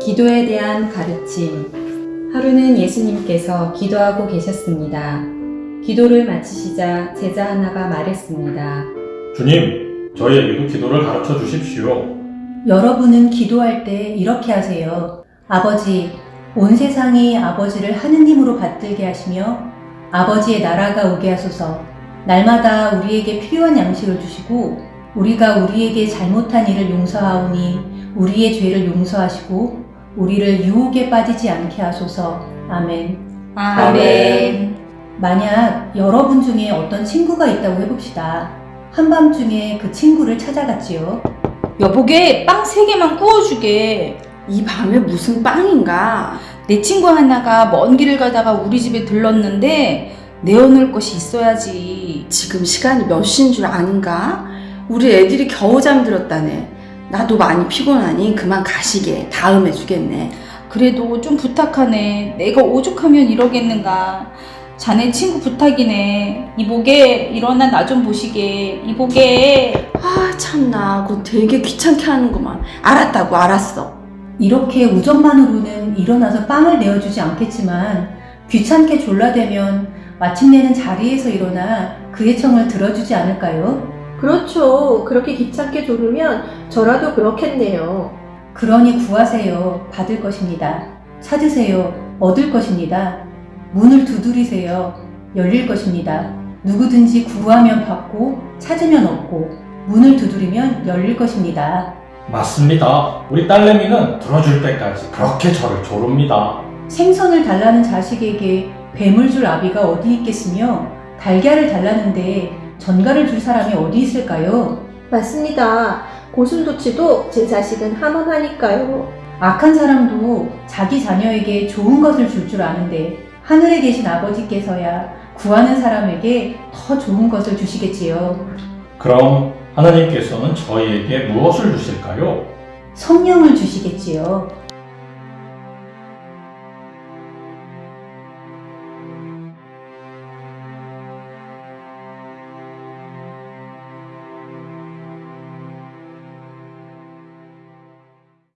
기도에 대한 가르침. 하루는 예수님께서 기도하고 계셨습니다. 기도를 마치시자 제자 하나가 말했습니다. 주님, 저희에게도 기도를 가르쳐 주십시오. 여러분은 기도할 때 이렇게 하세요. 아버지, 온 세상이 아버지를 하느님으로 받들게 하시며 아버지의 나라가 오게 하소서. 날마다 우리에게 필요한 양식을 주시고 우리가 우리에게 잘못한 일을 용서하오니 우리의 죄를 용서하시고 우리를 유혹에 빠지지 않게 하소서. 아멘. 아멘. 만약 여러분 중에 어떤 친구가 있다고 해봅시다. 한밤중에 그 친구를 찾아갔지요. 여보게 빵 세 개만 구워주게. 이 밤에 무슨 빵인가? 내 친구 하나가 먼 길을 가다가 우리 집에 들렀는데 내어놓을 것이 있어야지. 지금 시간이 몇 시인 줄 아는가? 우리 애들이 겨우 잠들었다네. 나도 많이 피곤하니 그만 가시게. 다음에 주겠네. 그래도 좀 부탁하네. 내가 오죽하면 이러겠는가. 자네 친구 부탁이네. 이보게 일어나 나 좀 보시게. 이보게. 아 참나 그거 되게 귀찮게 하는구만. 알았다고 알았어. 이렇게 우정만으로는 일어나서 빵을 내어주지 않겠지만 귀찮게 졸라대면 마침내는 자리에서 일어나 그의 청을 들어주지 않을까요? 그렇죠. 그렇게 귀찮게 조르면 저라도 그렇겠네요. 그러니 구하세요. 받을 것입니다. 찾으세요. 얻을 것입니다. 문을 두드리세요. 열릴 것입니다. 누구든지 구하면 받고 찾으면 얻고 문을 두드리면 열릴 것입니다. 맞습니다. 우리 딸내미는 들어줄 때까지 그렇게 저를 조릅니다. 생선을 달라는 자식에게 뱀을 줄 아비가 어디 있겠으며 달걀을 달라는데 전갈을 줄 사람이 어디 있을까요? 맞습니다. 고슴도치도 제 자식은 함엄하니까요. 악한 사람도 자기 자녀에게 좋은 것을 줄줄 아는데 하늘에 계신 아버지께서야 구하는 사람에게 더 좋은 것을 주시겠지요. 그럼 하나님께서는 저희에게 무엇을 주실까요? 성령을 주시겠지요.